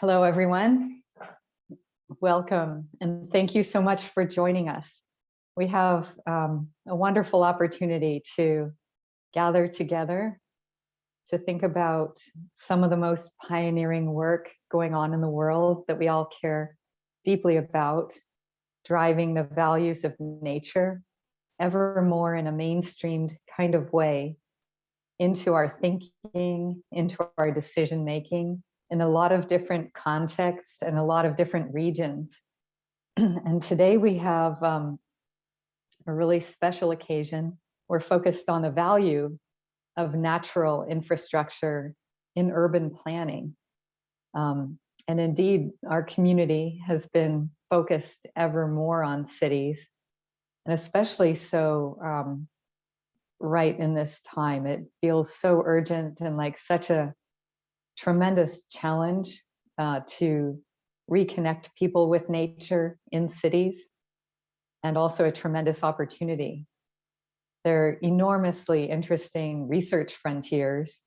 Hello, everyone. Welcome, and thank you so much for joining us. We have um, a wonderful opportunity to gather together to think about some of the most pioneering work going on in the world that we all care deeply about, driving the values of nature ever more in a mainstreamed kind of way into our thinking, into our decision making, in a lot of different contexts and a lot of different regions. and today we have um, a really special occasion. We're focused on the value of natural infrastructure in urban planning. Um, and indeed, our community has been focused ever more on cities, and especially so um, right in this time. It feels so urgent and like such a tremendous challenge uh, to reconnect people with nature in cities and also a tremendous opportunity. They're enormously interesting research frontiers.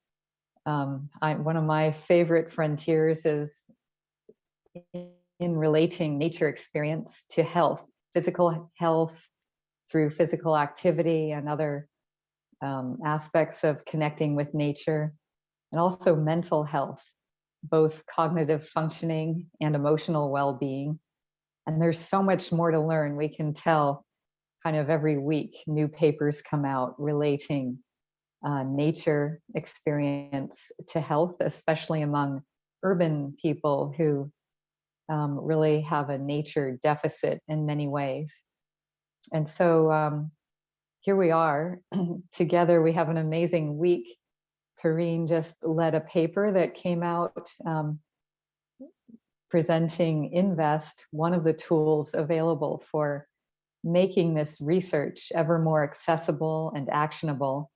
Um, I, one of my favorite frontiers is in relating nature experience to health, physical health through physical activity and other um, aspects of connecting with nature and also mental health, both cognitive functioning and emotional well-being. And there's so much more to learn. We can tell kind of every week new papers come out relating uh, nature experience to health, especially among urban people who um, really have a nature deficit in many ways. And so um, here we are together. We have an amazing week Perrine just led a paper that came out um, presenting InVEST, one of the tools available for making this research ever more accessible and actionable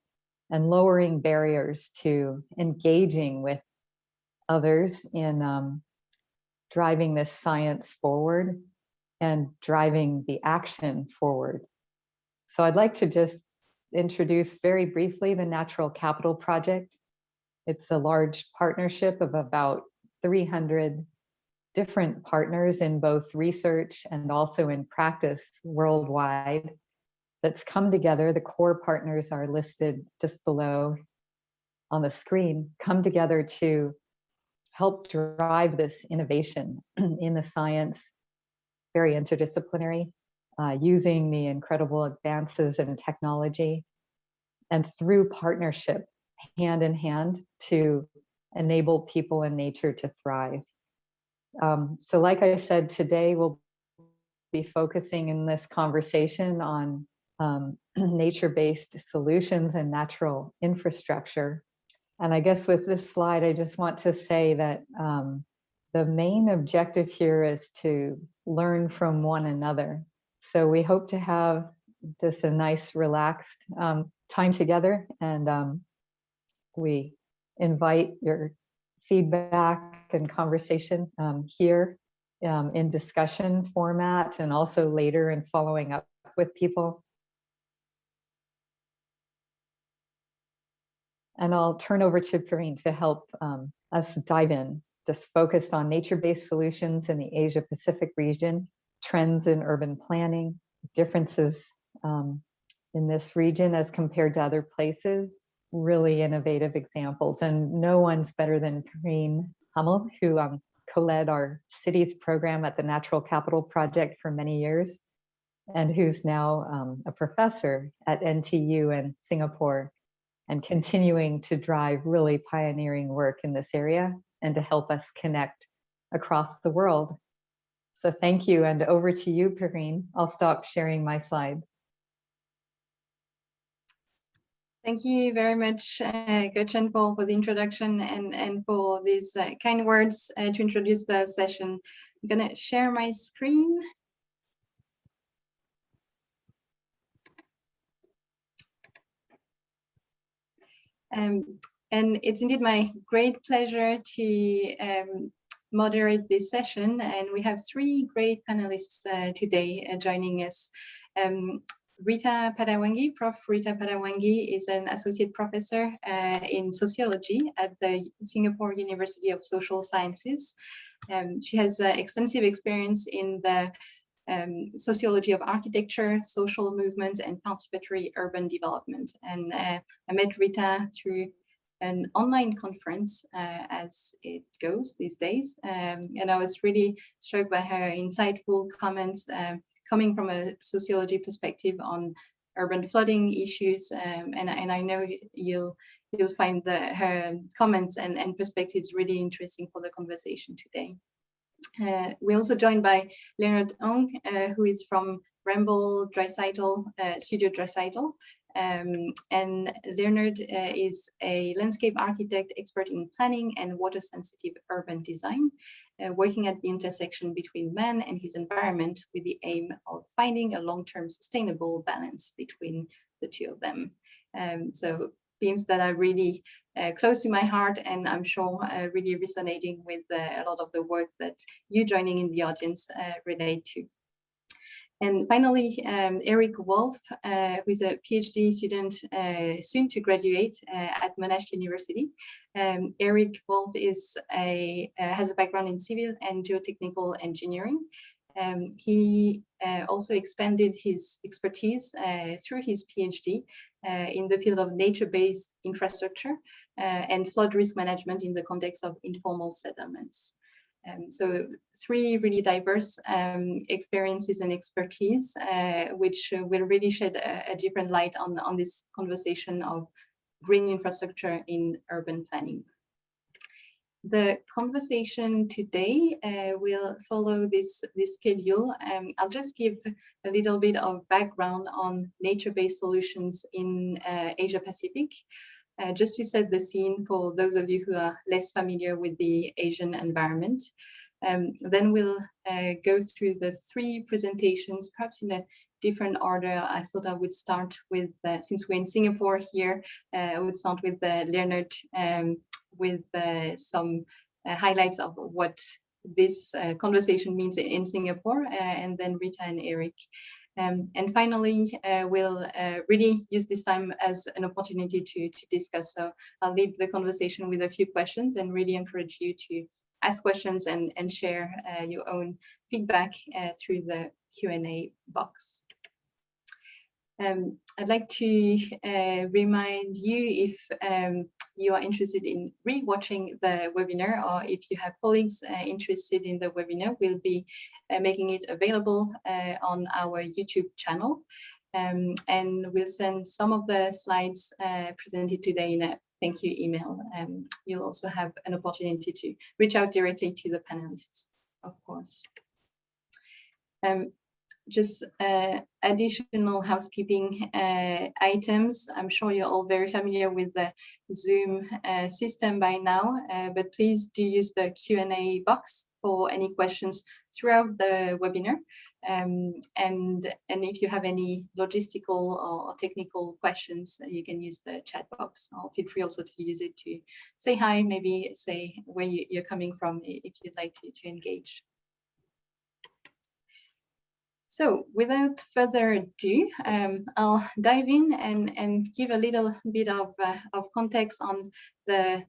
and lowering barriers to engaging with others in um, driving this science forward and driving the action forward. So I'd like to just introduce very briefly the Natural Capital Project. It's a large partnership of about 300 different partners in both research and also in practice worldwide that's come together. The core partners are listed just below on the screen, come together to help drive this innovation in the science, very interdisciplinary, uh, using the incredible advances in technology and through partnership, hand in hand to enable people and nature to thrive. Um, so like I said, today we'll be focusing in this conversation on um, nature-based solutions and natural infrastructure. And I guess with this slide, I just want to say that um, the main objective here is to learn from one another. So we hope to have just a nice relaxed um, time together and um, we invite your feedback and conversation um, here um, in discussion format and also later in following up with people. And I'll turn over to Perrine to help um, us dive in, just focused on nature-based solutions in the Asia Pacific region trends in urban planning, differences um, in this region as compared to other places, really innovative examples. And no one's better than Perrine Hamel, who um, co-led our cities program at the Natural Capital Project for many years, and who's now um, a professor at NTU in Singapore, and continuing to drive really pioneering work in this area and to help us connect across the world so thank you, and over to you, Perrine. I'll stop sharing my slides. Thank you very much, uh, Gretchen, for, for the introduction and, and for these uh, kind words uh, to introduce the session. I'm going to share my screen. Um, and it's indeed my great pleasure to um, moderate this session. And we have three great panelists uh, today uh, joining us. Um, Rita Padawangi, Prof. Rita Padawangi is an associate professor uh, in sociology at the Singapore University of Social Sciences. Um, she has uh, extensive experience in the um, sociology of architecture, social movements, and participatory urban development. And uh, I met Rita through an online conference uh, as it goes these days. Um, and I was really struck by her insightful comments um, coming from a sociology perspective on urban flooding issues. Um, and, and I know you'll you'll find the, her comments and, and perspectives really interesting for the conversation today. Uh, we're also joined by Leonard Ong, uh, who is from Ramboll Dreiseitl, uh, Studio Dreiseitl. Um, and Leonard uh, is a landscape architect expert in planning and water sensitive urban design, uh, working at the intersection between man and his environment with the aim of finding a long-term sustainable balance between the two of them. Um, so themes that are really uh, close to my heart and I'm sure uh, really resonating with uh, a lot of the work that you joining in the audience uh, relate to. And finally, um, Erich Wolff, uh, who is a PhD student uh, soon to graduate uh, at Monash University. Um, Erich Wolff is a, uh, has a background in civil and geotechnical engineering. Um, he uh, also expanded his expertise uh, through his PhD in the field of nature-based infrastructure and flood risk management in the context of informal settlements. Um, so three really diverse um, experiences and expertise, uh, which will really shed a, a, different light on, on this conversation of green infrastructure in urban planning. The conversation today uh, will follow this, this schedule. Um, I'll just give a little bit of background on nature-based solutions in uh, Asia Pacific. Uh, just to set the scene for those of you who are less familiar with the Asian environment. Um, then we'll uh, go through the three presentations, perhaps in a different order. I thought I would start with, uh, since we're in Singapore here, uh, I would start with uh, Leonard um, with uh, some highlights of what this conversation means in Singapore, and then Rita and Erich um, and finally, uh, we'll uh, really use this time as an opportunity to, to discuss. So I'll lead the conversation with a few questions and really encourage you to ask questions and, and share uh, your own feedback uh, through the Q&A box. Um, I'd like to uh, remind you if um, you are interested in re-watching the webinar or if you have colleagues uh, interested in the webinar, we'll be uh, making it available uh, on our YouTube channel. Um, and we'll send some of the slides uh, presented today in a thank you email. Um, you'll also have an opportunity to reach out directly to the panelists, of course. Um, just uh, additional housekeeping uh, items. I'm sure you're all very familiar with the Zoom uh, system by now, uh, but please do use the Q&A box for any questions throughout the webinar. Um, and, and if you have any logistical or technical questions, you can use the chat box or feel free also to use it to say hi, maybe say where you, are coming from if you'd like to, to engage. So without further ado, um, I'll dive in and, and give a little bit of, uh, of context on the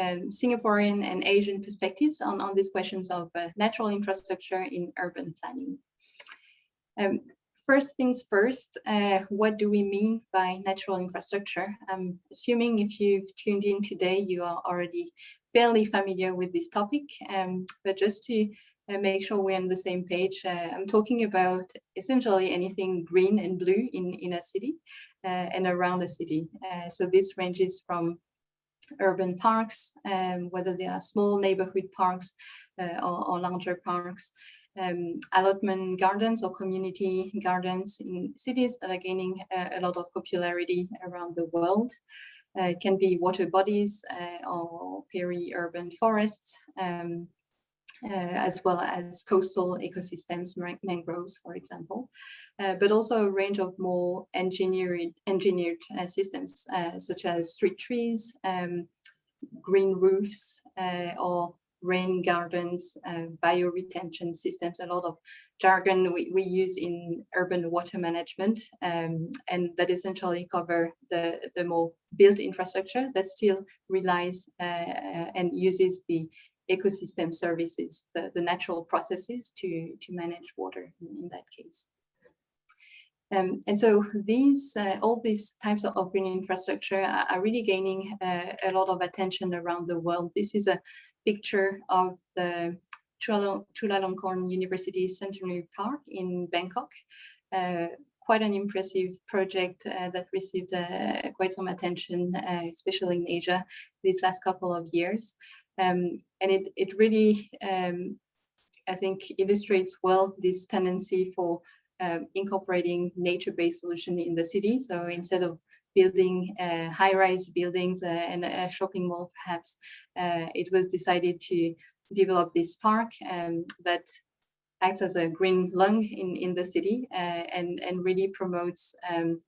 um, Singaporean and Asian perspectives on, on these questions of uh, natural infrastructure in urban planning. Um, first things first, uh, what do we mean by natural infrastructure? I'm assuming if you've tuned in today, you are already fairly familiar with this topic, um, but just to uh, make sure we're on the same page. Uh, I'm talking about essentially anything green and blue in, in a city uh, and around a city. Uh, so this ranges from urban parks, um, whether they are small neighborhood parks uh, or, or, larger parks, um, allotment gardens or community gardens in cities that are gaining a lot of popularity around the world. Uh, can be water bodies uh, or peri-urban forests, um, uh, as well as coastal ecosystems, mangroves, for example, uh, but also a range of more engineered, engineered uh, systems, such as street trees, um, green roofs, or rain gardens, uh, bioretention systems, a lot of jargon we, we use in urban water management um, and that essentially cover the, the more built infrastructure that still relies uh, and uses the ecosystem services, the, the natural processes to, to manage water in, in that case. Um, and so these, uh, all these types of green infrastructure are, are really gaining uh, a lot of attention around the world. This is a picture of the Chulalongkorn University Centenary Park in Bangkok. Uh, quite an impressive project uh, that received uh, quite some attention, uh, especially in Asia, these last couple of years. Um, and it, it really, um, I think, illustrates well this tendency for um, incorporating nature-based solution in the city. So instead of building uh, high-rise buildings uh, and a shopping mall, perhaps, uh, it was decided to develop this park um, that acts as a green lung in, in the city uh, and, and really promotes um,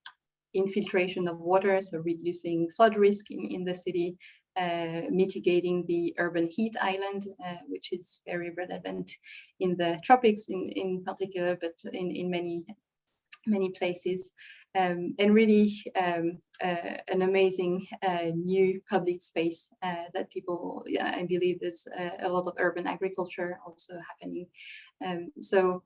infiltration of water, so reducing flood risk in, in the city, uh, mitigating the urban heat island, uh, which is very relevant in the tropics in, in particular, but in, in many, many places. Um, and really um, uh, an amazing uh, new public space uh, that people, yeah, I believe there's a, a, lot of urban agriculture also happening. Um, so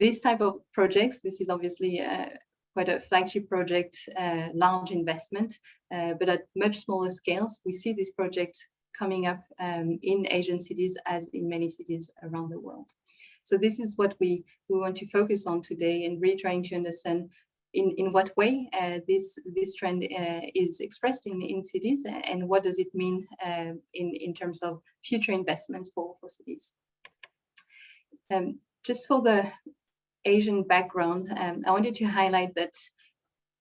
this type of projects, this is obviously uh, quite a flagship project, uh, large investment, uh, but at much smaller scales. We see these projects coming up um, in Asian cities as in many cities around the world. So this is what we, we want to focus on today and really trying to understand in, in what way uh, this, this trend uh, is expressed in, in cities and what does it mean uh, in, in terms of future investments for, for cities. Um, just for the Asian background, um, I wanted to highlight that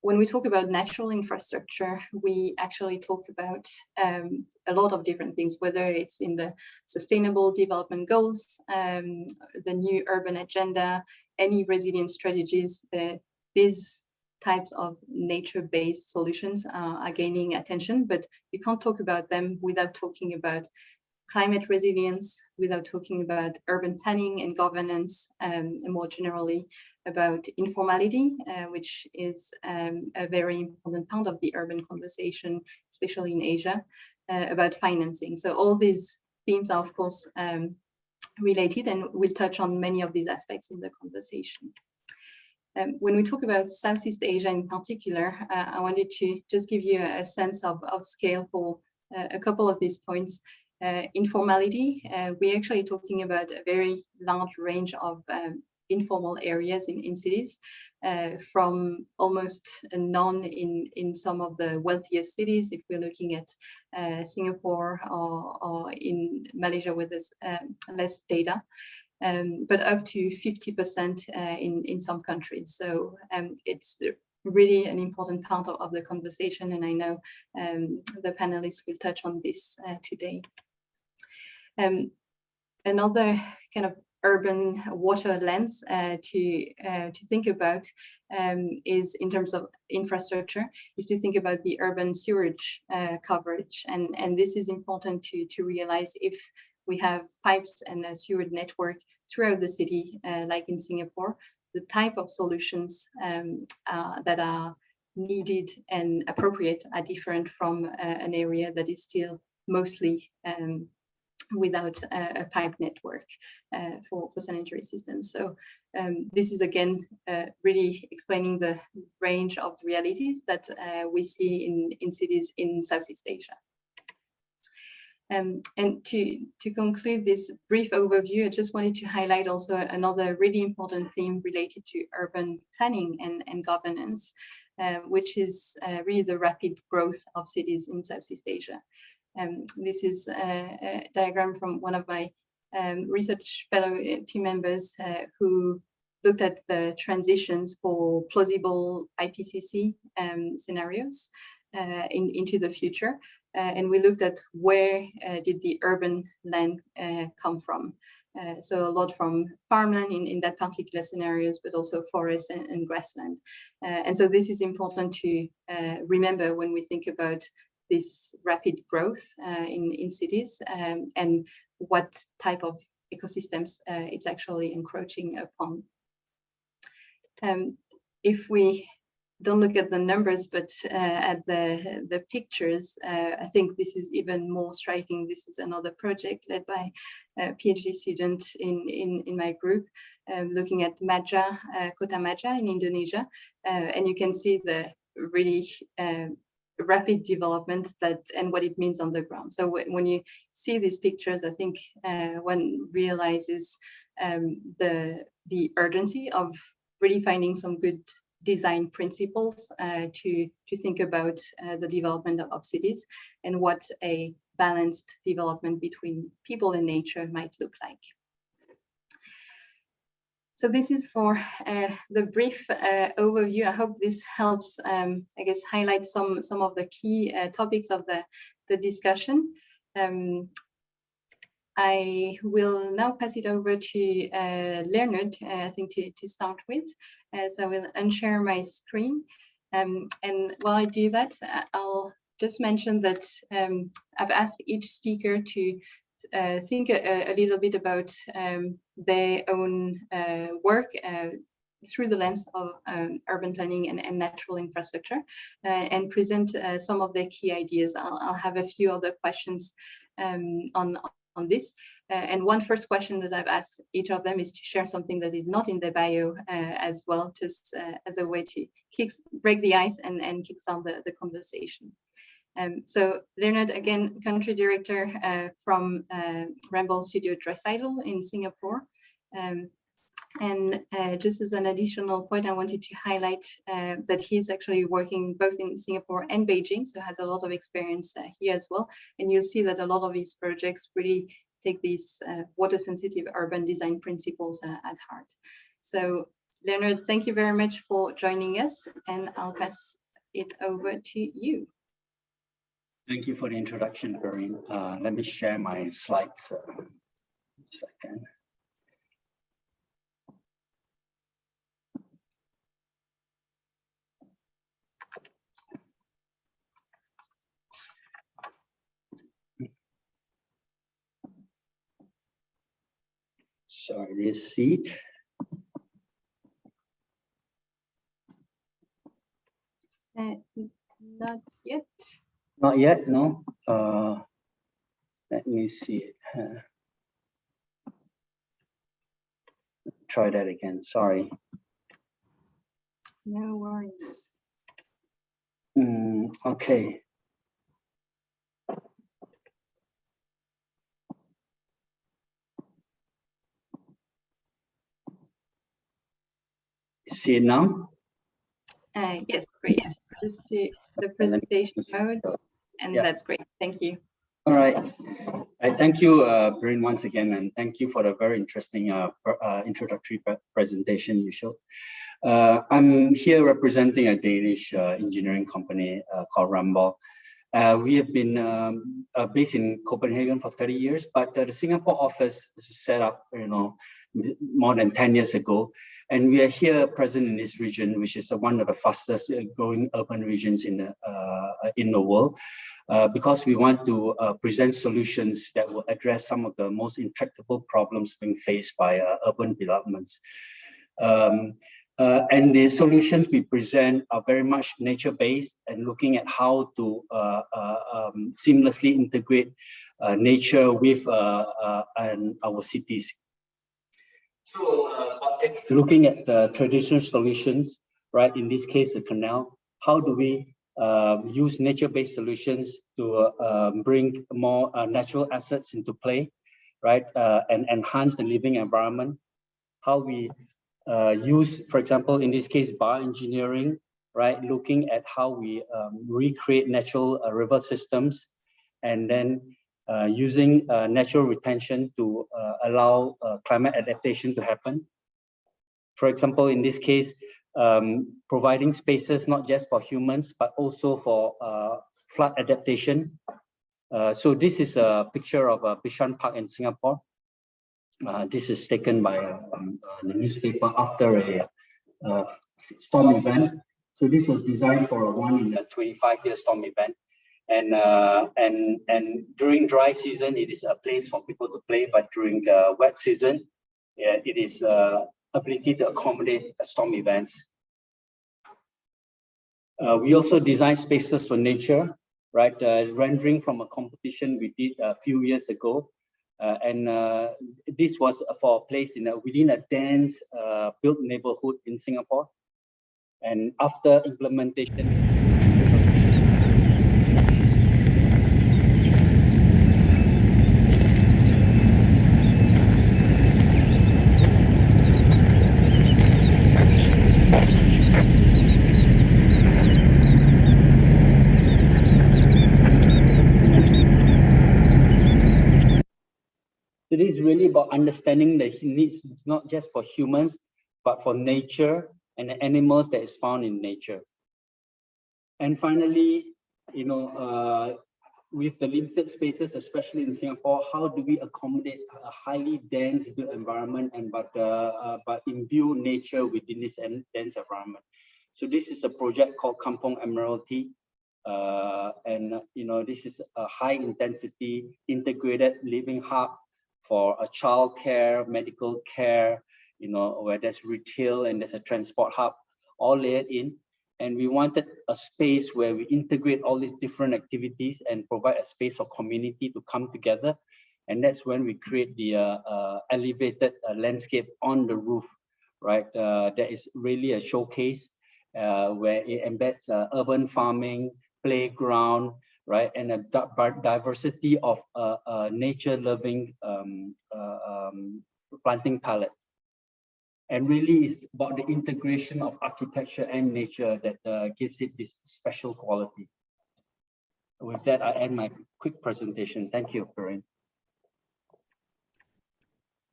when we talk about natural infrastructure, we actually talk about um, a lot of different things, whether it's in the sustainable development goals, um, the new urban agenda, any resilience strategies, the, these types of nature-based solutions uh, are gaining attention, but you can't talk about them without talking about climate resilience, without talking about urban planning and governance, um, and more generally about informality, uh, which is um, a very important part of the urban conversation, especially in Asia, uh, about financing. So all these themes are, of course, um, related, and we'll touch on many of these aspects in the conversation. Um, when we talk about Southeast Asia in particular, uh, I wanted to just give you a, sense of, of scale for uh, a couple of these points informality, uh, we're actually talking about a very large range of um, informal areas in, in cities, uh, from almost none in, in some of the wealthiest cities, if we're looking at uh, Singapore or, or in Malaysia with um, less data, um, but up to 50% uh, in, in some countries. So um, it's really an important part of, of, the conversation, and I know um, the panelists will touch on this uh, today. Um, another kind of urban water lens uh, to uh, to think about um, is in terms of infrastructure is to think about the urban sewerage uh, coverage. And and this is important to to realize if we have pipes and a sewerage network throughout the city uh, like in Singapore the type of solutions um, uh, that are needed and appropriate are different from uh, an area that is still mostly um, without a, a pipe network uh, for, for sanitary systems. So um, this is again uh, really explaining the range of realities that uh, we see in, in cities in Southeast Asia. Um, and to, to conclude this brief overview, I just wanted to highlight also another really important theme related to urban planning and, and governance, uh, which is uh, really the rapid growth of cities in Southeast Asia. Um, this is a, a, diagram from one of my um, research fellow uh, team members uh, who looked at the transitions for plausible IPCC um, scenarios uh, in, into the future. Uh, and we looked at where uh, did the urban land uh, come from. so a lot from farmland in, in that particular scenarios, but also forest and, and grassland. and so this is important to remember when we think about this rapid growth uh, in, in cities um, and what type of ecosystems it's actually encroaching upon. Um, if we don't look at the numbers, but uh, at the, the pictures, uh, I think this is even more striking. This is another project led by a PhD student in, in, in my group, um, looking at Maja, uh, Kota Maja in Indonesia. Uh, and you can see the really uh, rapid development that and what it means on the ground. So when you see these pictures, I think uh, one realizes um, the, the urgency of really finding some good design principles uh, to, to think about uh, the development of, of, cities and what a balanced development between people and nature might look like. So this is for uh, the brief uh, overview. I hope this helps, um, I guess, highlight some, some of the key uh, topics of the, the discussion. Um, I will now pass it over to uh, Leonard, uh, I think to, to start with. Uh, so I will unshare my screen. Um, and while I do that, I'll just mention that um, I've asked each speaker to uh, think a, a, little bit about um, their own uh, work through the lens of um, urban planning and, and natural infrastructure uh, and present uh, some of their key ideas. I'll, I'll, have a few other questions um, on, on this. Uh, and one first question that I've asked each of them is to share something that is not in the bio uh, as well, just uh, as a way to kick, break the ice and, and kickstart the, the conversation. Um, so Leonard, again, country director uh, from uh, Ramboll Studio Dreiseitl in Singapore. Um, and uh, just as an additional point, I wanted to highlight uh, that he's actually working both in Singapore and Beijing, so has a lot of experience uh, here as well. And you'll see that a lot of his projects really take these uh, water sensitive urban design principles uh, at heart. So Leonard, thank you very much for joining us and I'll pass it over to you. Thank you for the introduction, Perrine. Uh, let me share my slides. second. Sorry, this seat. Uh, not yet. Not yet, no. Uh, let me see it. Try that again. Sorry. No worries. Mm, okay. see it now? Uh, yes, great. Just see the presentation mode, and yeah. that's great. Thank you. All right. I thank you, uh, Bryn, once again, and thank you for the very interesting uh, uh, introductory pre presentation you showed. Uh, I'm here representing a Danish uh, engineering company uh, called Ramboll. Uh, we have been um, uh, based in Copenhagen for 30 years, but uh, the Singapore office was set up, you know, more than 10 years ago. And we are here present in this region, which is one of the fastest growing urban regions in the, uh, in the world, uh, because we want to uh, present solutions that will address some of the most intractable problems being faced by uh, urban developments. Um, uh, and the solutions we present are very much nature-based and looking at how to uh, um, seamlessly integrate nature with and our cities so uh, looking at the traditional solutions, right? In this case, the canal, how do we uh, use nature-based solutions to uh, bring more uh, natural assets into play, right? Uh, and enhance the living environment. How we uh, use, for example, in this case, bioengineering, right? Looking at how we um, recreate natural river systems and then uh, using uh, natural retention to uh, allow climate adaptation to happen. For example, in this case, um, providing spaces not just for humans, but also for flood adaptation. so this is a picture of a Bishan Park in Singapore. Uh, this is taken by um, uh, the newspaper after a uh, storm event. So this was designed for a one in a 25 year storm event. And uh, and and during dry season, it is a place for people to play. But during wet season, yeah, it is ability to accommodate storm events. We also design spaces for nature, right? Rendering from a competition we did a few years ago. Uh, and uh, this was for a place in a, within a dense uh, built neighborhood in Singapore. And after implementation, it is really about understanding the needs not just for humans, but for nature and the animals that is found in nature. And finally, you know, uh, with the limited spaces, especially in Singapore, how do we accommodate a highly dense built environment and but uh, uh, but imbue nature within this dense environment? So this is a project called Kampong Admiralty. Uh, and you know this is a high intensity integrated living hub for a child care, medical care, you know, where there's retail and there's a transport hub all layered in. And we wanted a space where we integrate all these different activities and provide a space for community to come together. And that's when we create the uh, uh, elevated uh, landscape on the roof, right? Uh, that is really a showcase uh, where it embeds uh, urban farming, playground, right? And a diversity of uh, uh, nature-loving um, uh, um, planting palette. And really it's about the integration of architecture and nature that uh, gives it this special quality. With that, I end my quick presentation. Thank you, Perrine.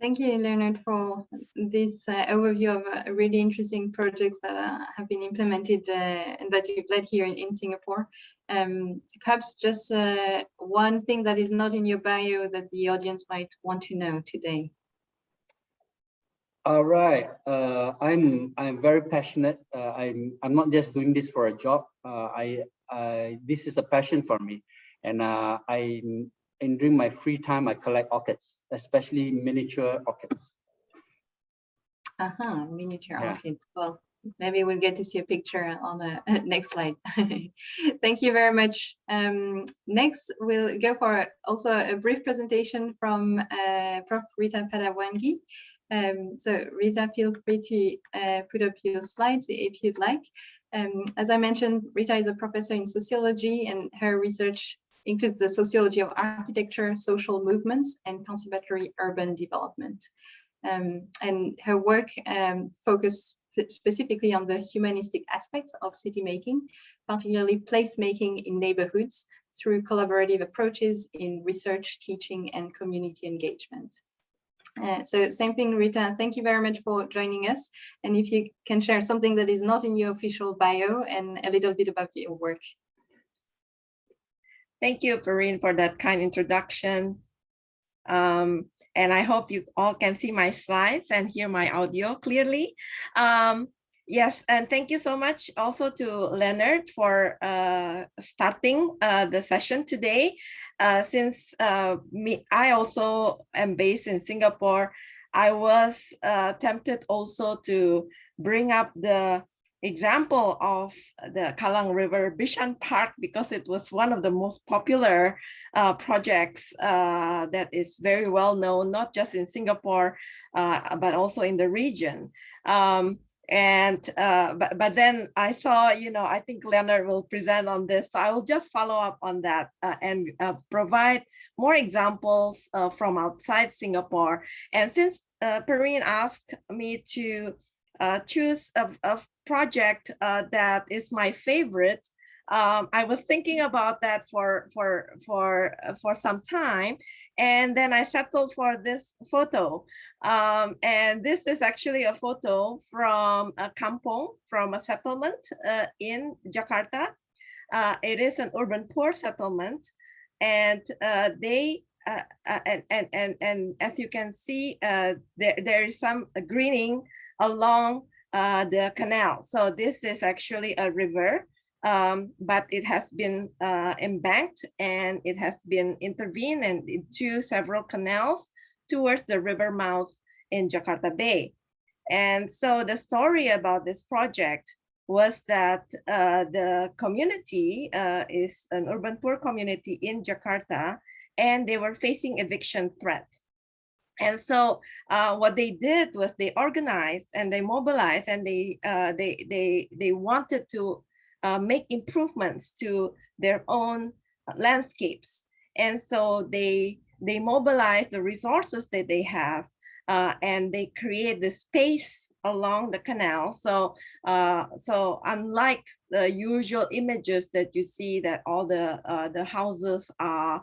Thank you, Leonard, for this uh, overview of uh, really interesting projects that uh, have been implemented uh, and that you've led here in, in Singapore. Um, perhaps just uh, one thing that is not in your bio that the audience might want to know today. All right, uh, I'm I'm very passionate. I'm I'm not just doing this for a job. I I this is a passion for me, and I'm and during my free time, I collect orchids, especially miniature orchids. Uh-huh, miniature yeah. orchids. Well, maybe we'll get to see a picture on the next slide. Thank you very much. Um, next, we'll go for also a brief presentation from uh, Prof. Rita Padawangi. Um, so Rita, feel free to uh, put up your slides if you'd like. Um, as I mentioned, Rita is a professor in sociology and her research includes the sociology of architecture, social movements, and conservatory urban development. Um, and her work um, specifically on the humanistic aspects of city making, particularly placemaking in neighborhoods through collaborative approaches in research, teaching, and community engagement. Uh, so same thing, Rita, thank you very much for joining us. And if you can share something that is not in your official bio and a little bit about your work. Thank you, Perrine, for that kind introduction. Um, and I hope you all can see my slides and hear my audio clearly. Um, yes, and thank you so much also to Leonard for uh, starting uh, the session today. Uh, since uh, me, I also am based in Singapore, I was uh, tempted also to bring up the example of the Kallang River Bishan Park because it was one of the most popular uh, projects uh, that is very well known, not just in Singapore, uh, but also in the region. Um, and uh, but, but then I saw, you know, I think Leonard will present on this. So I will just follow up on that uh, and uh, provide more examples from outside Singapore. And since Perrine asked me to uh, choose a, a project uh, that is my favorite. Um, I was thinking about that for for for uh, for some time, and then I settled for this photo. Um, and this is actually a photo from a kampong, from a settlement uh, in Jakarta. Uh, it is an urban poor settlement, and uh, they uh, and, and and and as you can see, there there is some greening along uh, the canal. So this is actually a river um, but it has been uh, embanked and it has been intervened into several canals towards the river mouth in Jakarta Bay. And so the story about this project was that uh, the community uh, is an urban poor community in Jakarta, and they were facing eviction threat. And so uh, what they did was they organized and they mobilized and they uh, they they they wanted to uh, make improvements to their own landscapes. And so they they mobilize the resources that they have uh, and they create the space along the canal. So, uh, so unlike the usual images that you see that all the uh, the houses are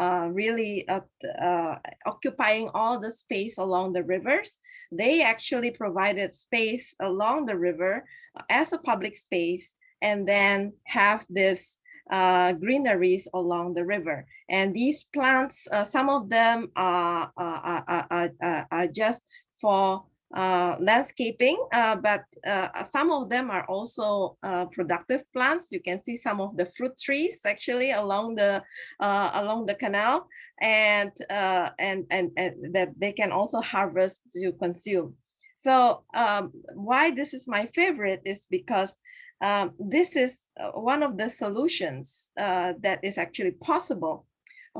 uh, really uh, occupying all the space along the rivers, they actually provided space along the river as a public space and then have this uh, greeneries along the river. And these plants, uh, some of them are, are, are, are, are just for uh, landscaping, uh, but uh, some of them are also uh, productive plants. You can see some of the fruit trees actually along the along the canal, and and and and that they can also harvest to consume. So um, why this is my favorite is because um, this is uh, one of the solutions uh, that is actually possible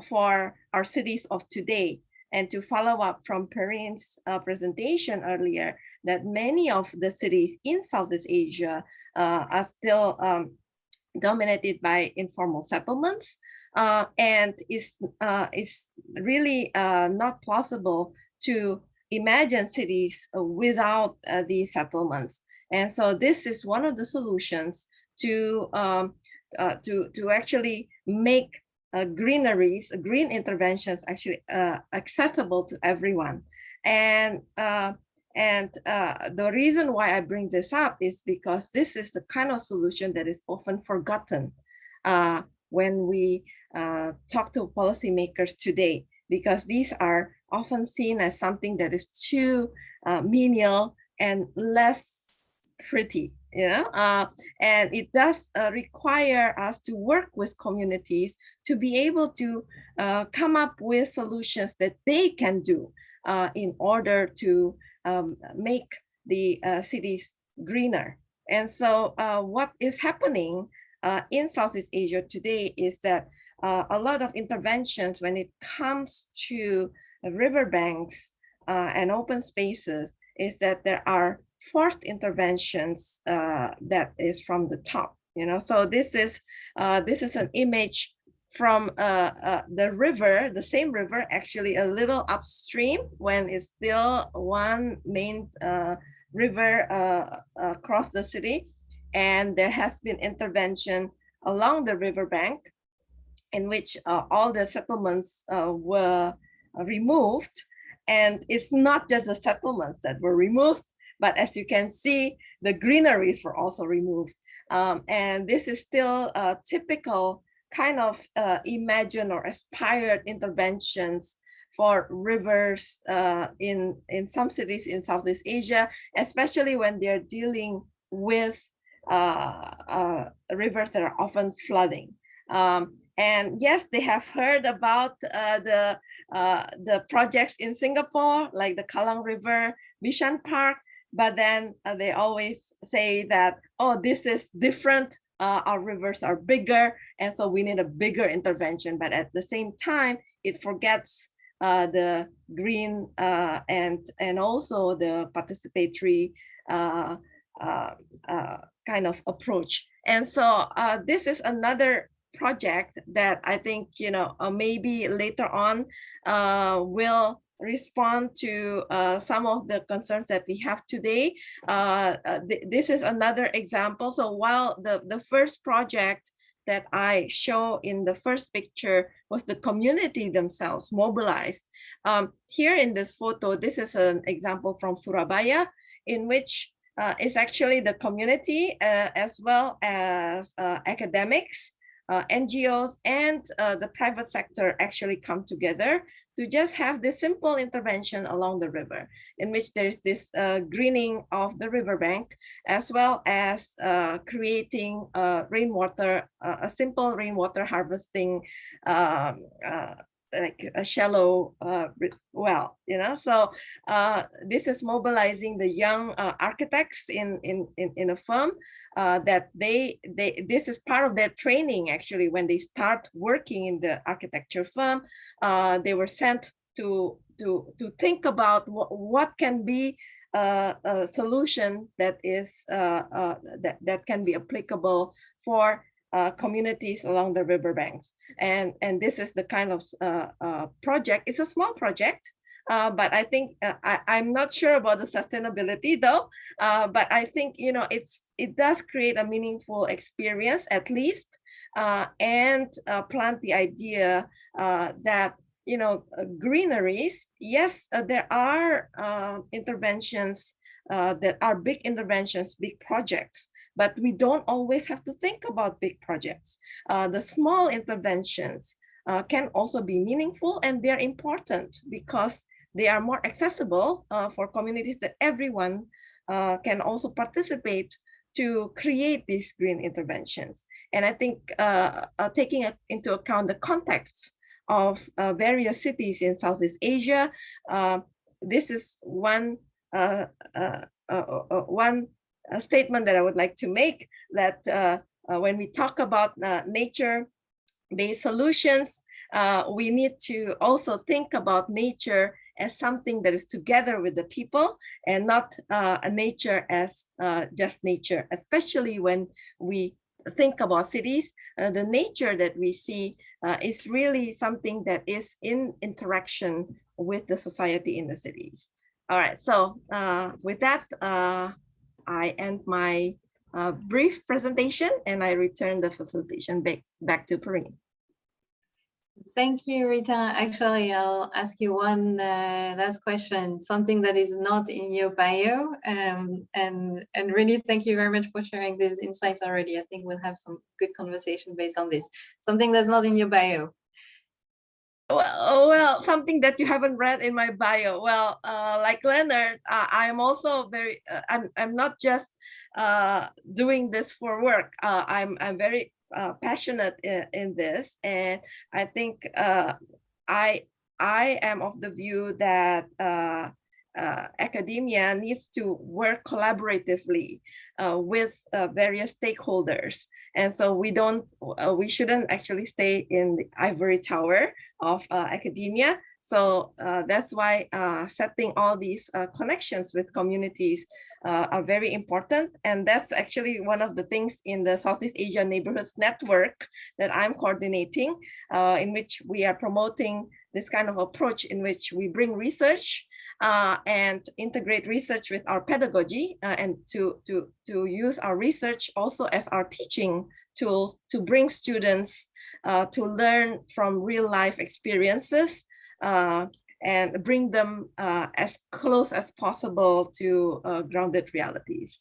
for our cities of today. And to follow up from Perrine's uh, presentation earlier, that many of the cities in Southeast Asia uh, are still um, dominated by informal settlements uh, and it's, uh, is really not possible to imagine cities without these settlements. And so this is one of the solutions to um, uh, to to actually make uh, greeneries, green interventions actually uh, accessible to everyone. And uh, and uh, the reason why I bring this up is because this is the kind of solution that is often forgotten uh, when we talk to policymakers today, because these are often seen as something that is too menial and less pretty, you know, uh, and it does uh, require us to work with communities to be able to uh, come up with solutions that they can do uh, in order to um, make the uh, cities greener. And so uh, what is happening in Southeast Asia today is that a lot of interventions when it comes to riverbanks and open spaces is that there are forced interventions uh, that is from the top, you know. So this is uh, this is an image from uh, uh, the river, the same river, actually a little upstream when it's still one main uh, river uh, across the city. And there has been intervention along the riverbank in which all the settlements were removed. And it's not just the settlements that were removed, but as you can see, the greeneries were also removed. Um, and this is still a typical kind of uh, imagined or aspired interventions for rivers uh, in, in some cities in Southeast Asia, especially when they're dealing with uh, uh rivers that are often flooding. Um, and yes, they have heard about uh, the, uh, the projects in Singapore, like the Kallang River Bishan Park, but then uh, they always say that, oh, this is different. Uh, our rivers are bigger, and so we need a bigger intervention. But at the same time, it forgets uh, the green uh, and and also the participatory uh, uh, kind of approach. And so this is another project that I think you know maybe later on will respond to uh, some of the concerns that we have today. Uh, uh, th this is another example. So while the, the first project that I show in the first picture was the community themselves mobilized. Um, here in this photo, this is an example from Surabaya in which uh, it's actually the community uh, as well as uh, academics uh, NGOs and uh, the private sector actually come together to just have this simple intervention along the river in which there's this uh, greening of the riverbank as well as uh, creating uh, rainwater, a simple rainwater harvesting um, uh, like a shallow uh, well, you know, so uh, this is mobilizing the young uh, architects in, in, in, in a firm uh, that they, they, this is part of their training actually, when they start working in the architecture firm, uh, they were sent to, to, to think about what, what can be uh, a solution that is, that, that can be applicable for uh, communities along the riverbanks. And, and this is the kind of uh, uh, project, it's a small project, uh, but I think uh, I, I'm not sure about the sustainability though. Uh, but I think you know it's it does create a meaningful experience at least, and plant the idea that you know greeneries. Yes, there are uh, interventions that are big interventions, big projects, but we don't always have to think about big projects. Uh, the small interventions uh, can also be meaningful and they're important because they are more accessible uh, for communities that everyone uh, can also participate to create these green interventions. And I think uh, uh, taking into account the context of various cities in Southeast Asia, this is one uh, uh, uh, one uh, statement that I would like to make that uh, uh, when we talk about uh, nature-based solutions, uh, we need to also think about nature as something that is together with the people and not uh, a nature as uh, just nature, especially when we think about cities. Uh, the nature that we see uh, is really something that is in interaction with the society in the cities. All right, so uh, with that, I end my uh, brief presentation and I return the facilitation back, back to Perrine. Thank you, Rita. Actually, I'll ask you one uh, last question, something that is not in your bio. Um, and, and really thank you very much for sharing these insights already. I think we'll have some good conversation based on this. Something that's not in your bio. Well, well, something that you haven't read in my bio. Well, uh, like Leonard, uh, I'm also very. Uh, I'm. I'm not just uh, doing this for work. Uh, I'm. I'm very uh, passionate in, in this, and I think I. I am of the view that uh, academia needs to work collaboratively uh, with uh, various stakeholders. And so we don't, uh, we shouldn't actually stay in the ivory tower of uh, academia. So uh, that's why setting all these connections with communities are very important. And that's actually one of the things in the Southeast Asia Neighborhoods Network that I'm coordinating, in which we are promoting this kind of approach in which we bring research uh, and integrate research with our pedagogy uh, and to, to, to use our research also as our teaching tools to bring students uh, to learn from real life experiences uh, and bring them uh, as close as possible to uh, grounded realities.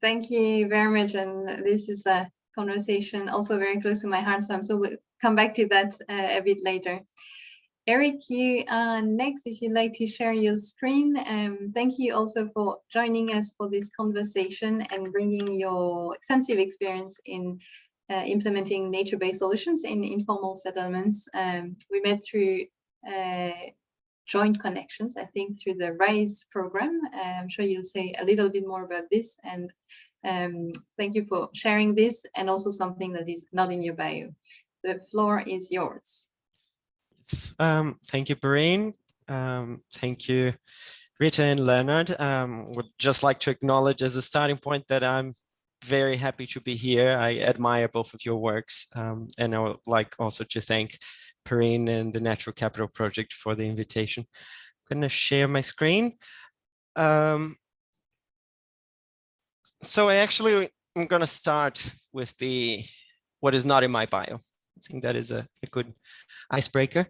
Thank you very much. And this is a conversation also very close to my heart. So I'm so we'll come back to that a bit later. Erich, you are next if you'd like to share your screen. Um, thank you also for joining us for this conversation and bringing your extensive experience in uh, implementing nature-based solutions in informal settlements. Um, we met through uh, joint connections, I think through the RISE program. Uh, I'm sure you'll say a little bit more about this and um, thank you for sharing this and also something that is not in your bio. The floor is yours. Um, thank you, Perrine. Um, thank you, Rita and Leonard. Um, would just like to acknowledge as a starting point that I'm very happy to be here. I admire both of your works. Um, and I would like also to thank Perrine and the Natural Capital Project for the invitation. I'm going to share my screen. Um, so I actually am going to start with the what is not in my bio. I think that is a, a good icebreaker.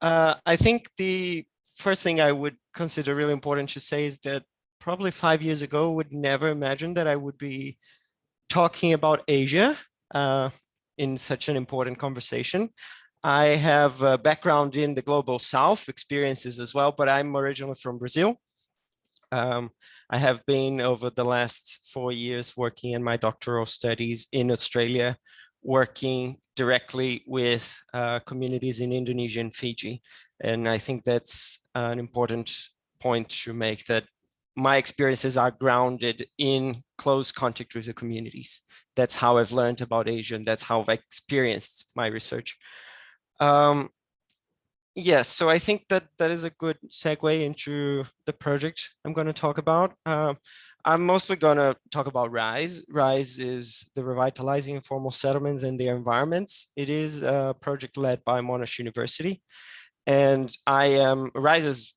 Uh, I think the first thing I would consider really important to say is that probably five years ago would never imagine that I would be talking about Asia uh, in such an important conversation. I have a background in the global south experiences as well, but I'm originally from Brazil. Um, I have been over the last four years working in my doctoral studies in Australia, working directly with uh, communities in Indonesia and Fiji. And I think that's an important point to make that my experiences are grounded in close contact with the communities. That's how I've learned about Asia and that's how I've experienced my research. Um, yes, so I think that that is a good segue into the project I'm going to talk about. Uh, I'm mostly going to talk about RISE. RISE is the Revitalizing Informal Settlements and Their Environments. It is a project led by Monash University. And I am, RISE is,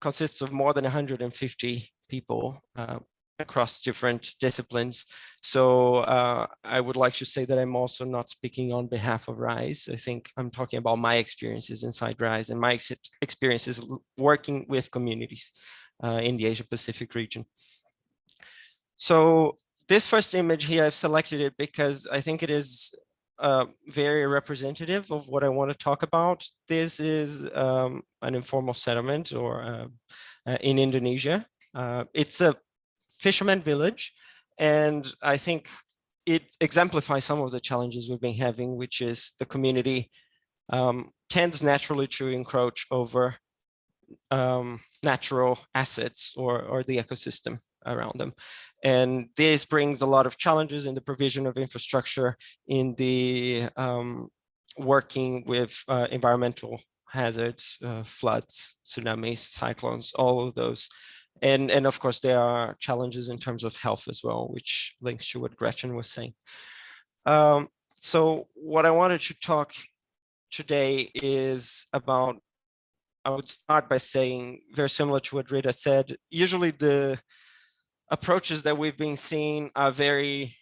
consists of more than 150 people uh, across different disciplines. So uh, I would like to say that I'm also not speaking on behalf of RISE. I think I'm talking about my experiences inside RISE and my ex experiences working with communities uh, in the Asia Pacific region. So this first image here, I've selected it because I think it is uh, very representative of what I want to talk about. This is um, an informal settlement or uh, uh, in Indonesia. Uh, it's a fisherman village, and I think it exemplifies some of the challenges we've been having, which is the community um, tends naturally to encroach over um, natural assets or, or the ecosystem around them. And this brings a lot of challenges in the provision of infrastructure, in the um, working with uh, environmental hazards, uh, floods, tsunamis, cyclones, all of those. And, and of course, there are challenges in terms of health as well, which links to what Gretchen was saying. Um, so what I wanted to talk today is about I would start by saying very similar to what Rita said, usually the approaches that we've been seeing are very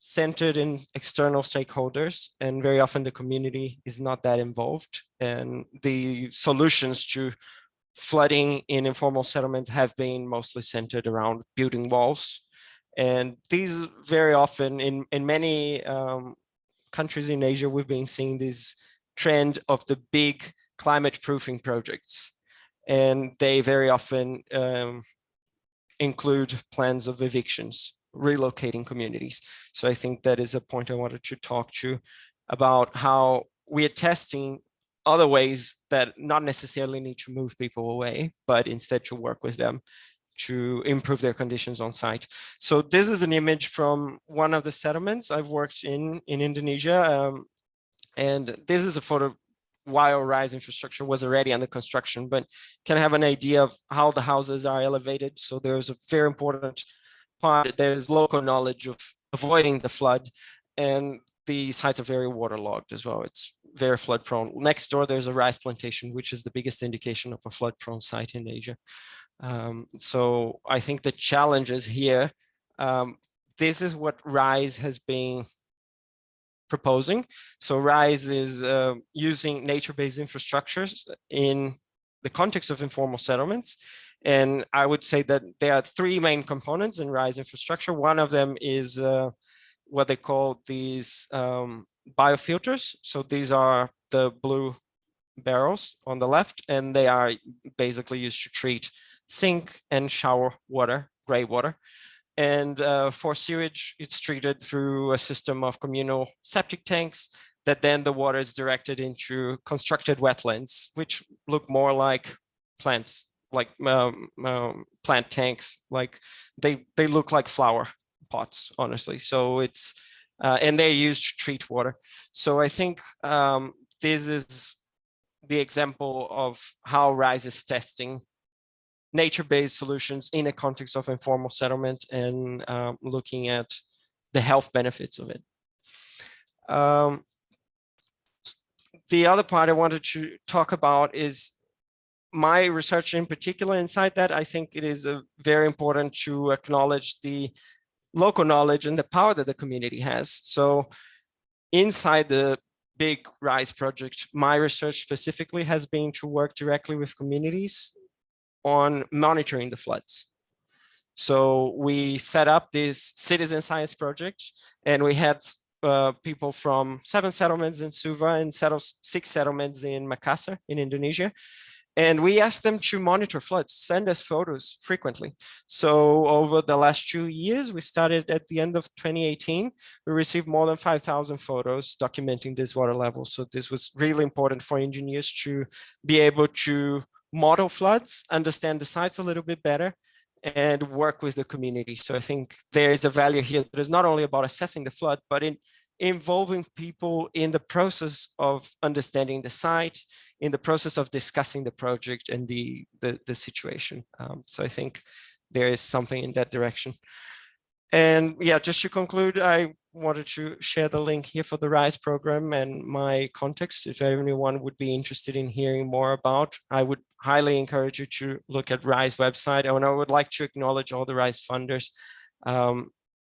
centered in external stakeholders and very often the community is not that involved and the solutions to flooding in informal settlements have been mostly centered around building walls and these very often in in many um, countries in Asia we've been seeing this trend of the big climate proofing projects. And they very often um, include plans of evictions, relocating communities. So I think that is a point I wanted to talk to about how we are testing other ways that not necessarily need to move people away, but instead to work with them to improve their conditions on site. So this is an image from one of the settlements I've worked in in Indonesia. Um, and this is a photo while rise infrastructure was already under construction, but can have an idea of how the houses are elevated. So there's a very important part. There's local knowledge of avoiding the flood and the sites are very waterlogged as well. It's very flood prone. Next door, there's a rice plantation, which is the biggest indication of a flood prone site in Asia. Um, so I think the challenges here, um, this is what RISE has been proposing. So RISE is uh, using nature-based infrastructures in the context of informal settlements. And I would say that there are three main components in RISE infrastructure. One of them is uh, what they call these um, biofilters. So these are the blue barrels on the left, and they are basically used to treat sink and shower water, gray water. And uh, for sewage, it's treated through a system of communal septic tanks that then the water is directed into constructed wetlands, which look more like plants, like um, um, plant tanks, like they, they look like flower pots, honestly. So it's, uh, and they're used to treat water. So I think um, this is the example of how RISE is testing nature-based solutions in a context of informal settlement and um, looking at the health benefits of it. Um, the other part I wanted to talk about is my research in particular inside that I think it is very important to acknowledge the local knowledge and the power that the community has. So inside the big RISE project, my research specifically has been to work directly with communities on monitoring the floods. So we set up this citizen science project and we had uh, people from seven settlements in Suva and six settlements in Makassar in Indonesia. And we asked them to monitor floods, send us photos frequently. So over the last two years, we started at the end of 2018, we received more than 5,000 photos documenting this water level. So this was really important for engineers to be able to model floods, understand the sites a little bit better, and work with the community. So I think there is a value here that is not only about assessing the flood, but in involving people in the process of understanding the site, in the process of discussing the project and the, the, the situation. Um, so I think there is something in that direction. And yeah, just to conclude, I wanted to share the link here for the RISE program and my context. If anyone would be interested in hearing more about, I would highly encourage you to look at RISE website. And I would like to acknowledge all the RISE funders, um,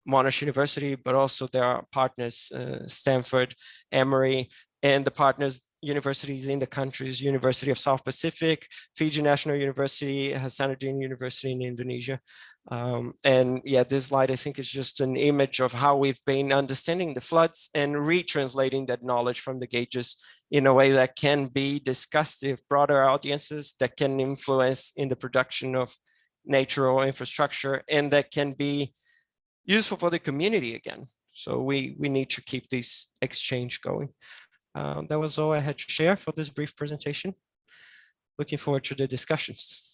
Monash University, but also there are partners, uh, Stanford, Emory, and the partners universities in the countries, University of South Pacific, Fiji National University, Hasanuddin University in Indonesia. Um, and yeah, this slide, I think is just an image of how we've been understanding the floods and retranslating that knowledge from the gauges in a way that can be discussed with broader audiences that can influence in the production of natural infrastructure and that can be useful for the community again. So we, we need to keep this exchange going. Um, that was all I had to share for this brief presentation. Looking forward to the discussions.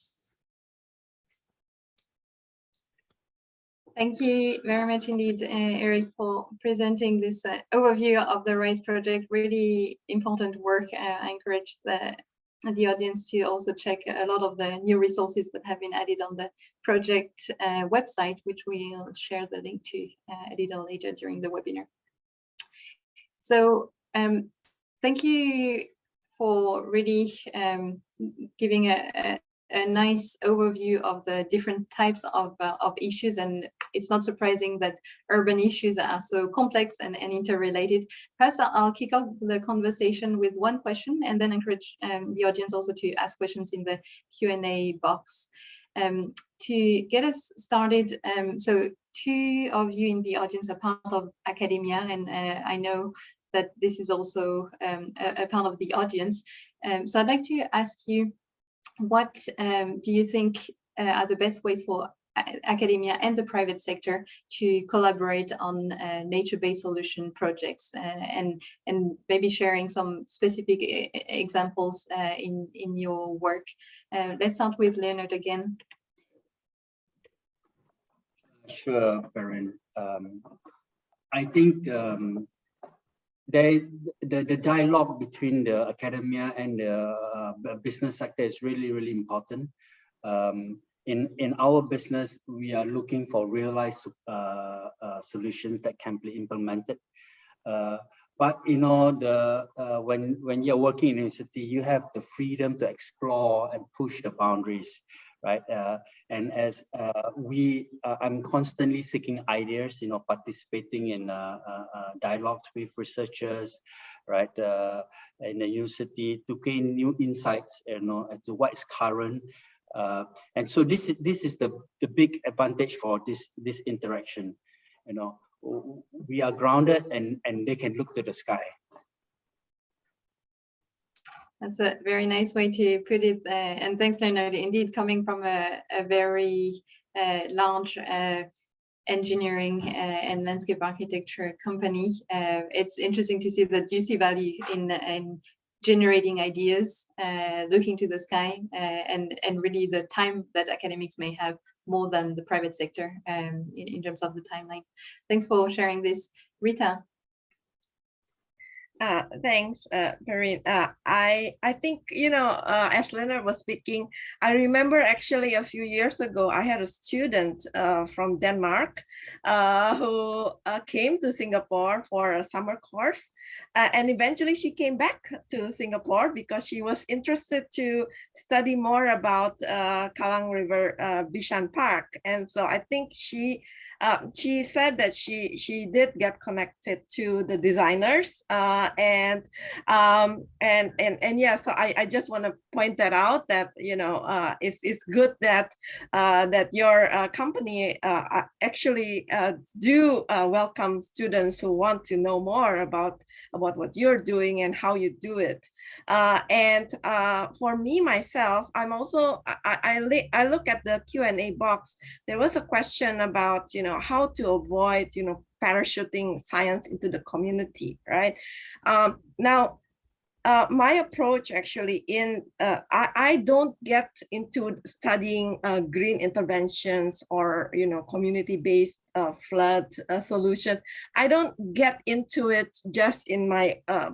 Thank you very much indeed, uh, Erich, for presenting this uh, overview of the RISE project. Really important work. Uh, I encourage the, the audience to also check a lot of the new resources that have been added on the project uh, website, which we'll share the link to uh, a little later during the webinar. So um, thank you for really um, giving a, a, nice overview of the different types of, uh, of issues. And it's not surprising that urban issues are so complex and, and interrelated. Perhaps I'll kick off the conversation with one question and then encourage um, the audience also to ask questions in the Q&A box. Um, to get us started, um, so two of you in the audience are part of academia, and uh, I know that this is also um, a, a, part of the audience. Um, so I'd like to ask you, what um, do you think uh, are the best ways for academia and the private sector to collaborate on uh, nature-based solution projects uh, and and maybe sharing some specific examples uh, in in your work. Uh, let's start with Leonard again. Sure, Perrine. Um, I think um, the, the, the dialogue between the academia and the uh, business sector is really, really important. Um, in, in our business, we are looking for realized uh, uh, solutions that can be implemented. Uh, but you know, the uh, when when you're working in a city, you have the freedom to explore and push the boundaries right? Uh, and as uh, we, uh, I'm constantly seeking ideas, you know, participating in uh, uh, uh, dialogues with researchers, right, in the university to gain new insights, you know, as to what is current. and so this is this is the the big advantage for this this interaction, you know. We are grounded and and they can look to the sky, that's a very nice way to put it. Uh, and thanks, Leonard. Indeed, coming from a, a very uh, large uh, engineering uh, and landscape architecture company, uh, it's interesting to see that you see value in, in generating ideas, uh, looking to the sky, and, and really the time that academics may have more than the private sector um, in, in terms of the timeline. Thanks for sharing this. Rita. Uh, thanks, uh. Uh, I I think you know, uh, as Leonard was speaking, I remember actually a few years ago, I had a student uh, from Denmark uh, who uh, came to Singapore for a summer course, and eventually she came back to Singapore because she was interested to study more about Kallang River Bishan Park, and so I think she uh, she said that she she did get connected to the designers uh, and um, and and and yeah so I, I just want to point that out that you know uh, it's, it's good that uh, that your uh, company uh, actually do welcome students who want to know more about about what you're doing and how you do it. And for me myself I'm also I, I, I look at the Q&A box. There was a question about you know how to avoid you know parachuting science into the community right? Um, now uh, my approach actually in uh, I, I don't get into studying uh, green interventions or you know community-based uh, flood uh, solutions. I don't get into it just in my uh,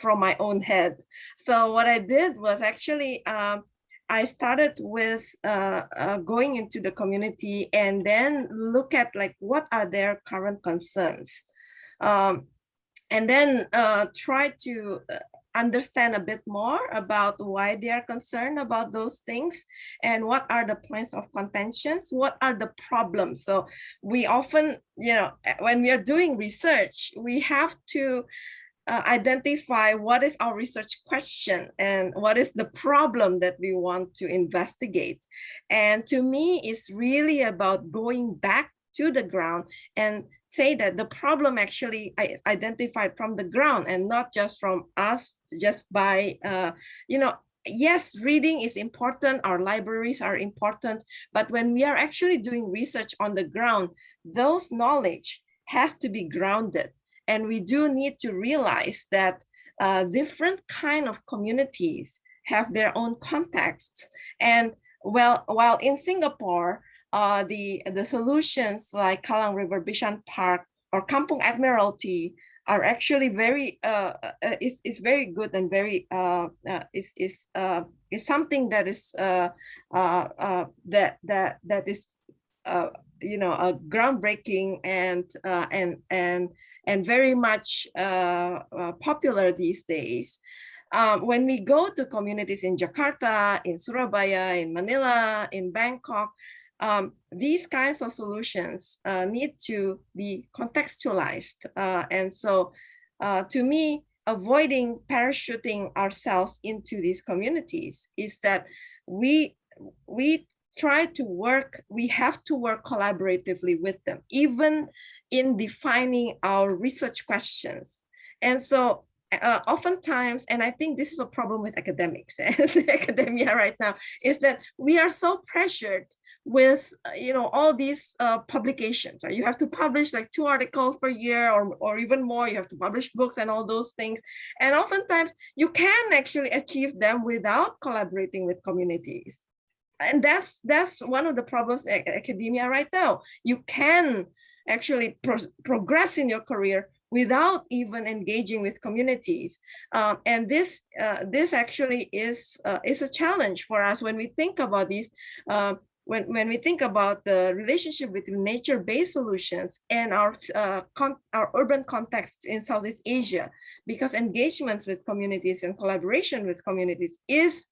from my own head. So what I did was actually um, I started with uh, uh, going into the community and then look at like what are their current concerns. Um, and then uh, try to uh, understand a bit more about why they are concerned about those things and what are the points of contentions what are the problems. So we often you know when we are doing research we have to uh, identify what is our research question and what is the problem that we want to investigate. And to me, it's really about going back to the ground and say that the problem actually I identified from the ground and not just from us, just by, uh, you know, yes, reading is important, our libraries are important, but when we are actually doing research on the ground, those knowledge has to be grounded and we do need to realize that uh, different kind of communities have their own contexts. And well, while in Singapore, uh, the, the solutions like Kallang River Bishan Park or Kampung Admiralty are actually very uh, uh, is is very good and very uh, uh, is is uh, is something that is uh, uh, uh, that that that is uh, you know a groundbreaking and uh, and and and very much uh, uh, popular these days. Um, when we go to communities in Jakarta, in Surabaya, in Manila, in Bangkok, um, these kinds of solutions uh, need to be contextualized. Uh, and so to me, avoiding parachuting ourselves into these communities is that we we try to work, we have to work collaboratively with them, even in defining our research questions. And so uh, oftentimes, and I think this is a problem with academics and academia right now, is that we are so pressured with you know all these uh, publications right? You have to publish like two articles per year or, or even more you have to publish books and all those things. And oftentimes you can actually achieve them without collaborating with communities and that's that's one of the problems in academia right now. You can actually pro progress in your career without even engaging with communities. Um, and this uh, this actually is uh, is a challenge for us when we think about these. Uh, when, when we think about the relationship between nature-based solutions and our, uh, our urban context in Southeast Asia, because engagements with communities and collaboration with communities is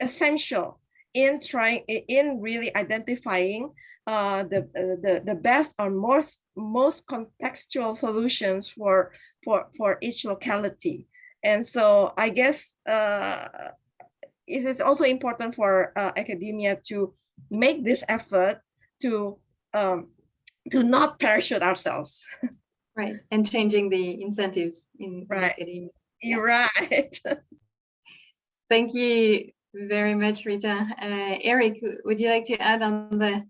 essential in trying in really identifying uh, the, uh, the the best or most most contextual solutions for for for each locality. And so i guess uh, it is also important for uh, academia to make this effort to um, to not parachute ourselves. Right and changing the incentives in right. academia. You're right. Thank you very much, Rita. Uh, Erich, would you like to add on the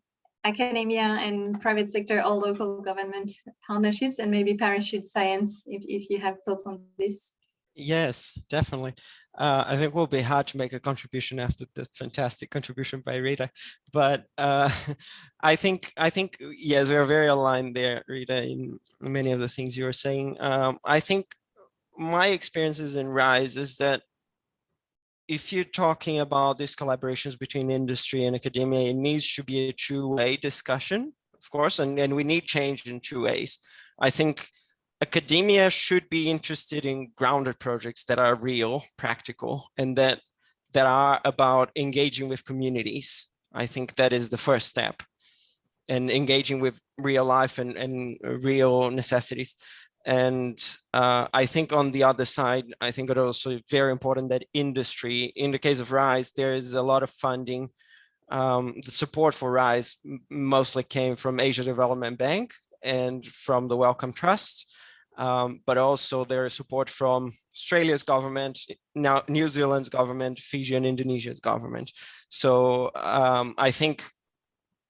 academia and private sector or local government partnerships and maybe parachute science if, if you have thoughts on this? Yes, definitely. Uh, I think it will be hard to make a contribution after the fantastic contribution by Rita, but uh, I think I think yes, we are very aligned there, Rita, in many of the things you were saying. Um, I think my experiences in Rise is that if you're talking about these collaborations between industry and academia, it needs to be a two-way discussion, of course, and, and we need change in two ways. I think academia should be interested in grounded projects that are real, practical, and that that are about engaging with communities. I think that is the first step. and engaging with real life and, and real necessities. And uh, I think on the other side, I think it also very important that industry, in the case of RISE, there is a lot of funding. Um, the support for RISE mostly came from Asia Development Bank and from the Wellcome Trust, um, but also there is support from Australia's government, now New Zealand's government, Fiji and Indonesia's government. So um, I think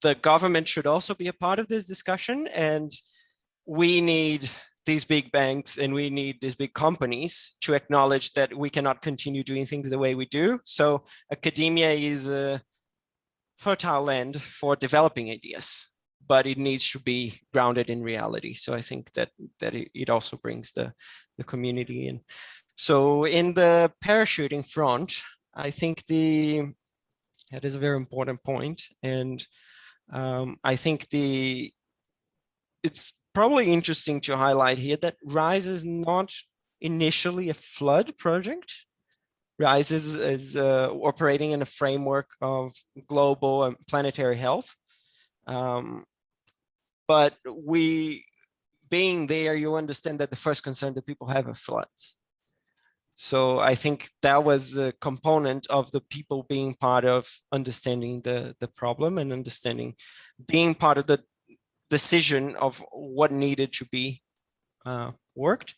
the government should also be a part of this discussion and we need these big banks and we need these big companies to acknowledge that we cannot continue doing things the way we do. So academia is a fertile land for developing ideas, but it needs to be grounded in reality. So I think that that it, also brings the, the community in. So in the parachuting front, I think the that is a very important point. And um, I think the it's probably interesting to highlight here that RISE is not initially a flood project. RISE is, is uh, operating in a framework of global and planetary health. Um, but we, being there, you understand that the first concern that people have are floods. So I think that was a component of the people being part of understanding the, the problem and understanding, being part of the decision of what needed to be uh, worked.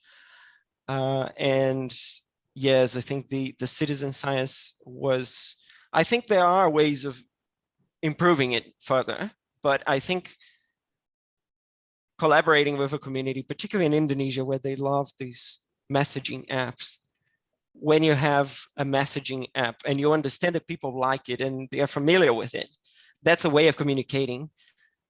Uh, and yes, I think the, the citizen science was, I think there are ways of improving it further, but I think collaborating with a community, particularly in Indonesia, where they love these messaging apps, when you have a messaging app and you understand that people like it and they are familiar with it, that's a way of communicating.